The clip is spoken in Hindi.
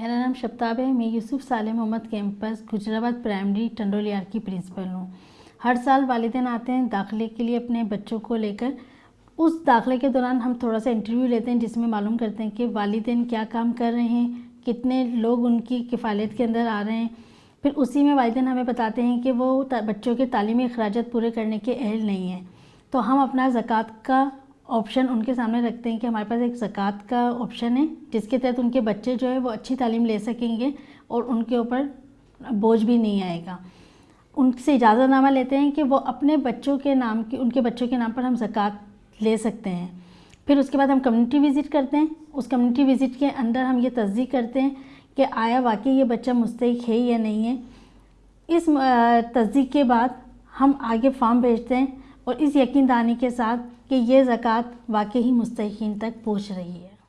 मेरा नाम शब्ताब है। मैं यूसुफ साले मोहम्मद कैंपस, गुजराबाद प्राइमरी टंडोलियार की प्रिंसिपल हूँ। हर साल वालदेन आते हैं दाखिले के लिए अपने बच्चों को लेकर। उस दाखिले के दौरान हम थोड़ा सा इंटरव्यू लेते हैं जिसमें मालूम करते हैं कि वालदेन क्या काम कर रहे हैं, कितने लोग उनकी किफ़ालत के अंदर आ रहे हैं। फिर उसी में वालदेन हमें बताते हैं कि वो बच्चों के तालीमी अखराज पूरे करने के अहल नहीं हैं। तो हम अपना ज़क़़त का ऑप्शन उनके सामने रखते हैं कि हमारे पास एक ज़क़़त का ऑप्शन है, जिसके तहत उनके बच्चे जो है वो अच्छी तालीम ले सकेंगे और उनके ऊपर बोझ भी नहीं आएगा। उनसे इजाज़तनामा लेते हैं कि वो अपने बच्चों के नाम की, उनके बच्चों के नाम पर हम ज़क़़त ले सकते हैं। फिर उसके बाद हम कम्युनिटी विज़िट करते हैं। उस कम्युनिटी विज़िट के अंदर हम ये तस्दीक करते हैं कि आया वाकई ये बच्चा मुस्तक है या नहीं है। इस तस्दीक के बाद हम आगे फॉर्म भेजते हैं। और इस यकीन दानी के साथ कि ये ज़क़़त वाकई ही मुस्तकिन तक पहुँच रही है।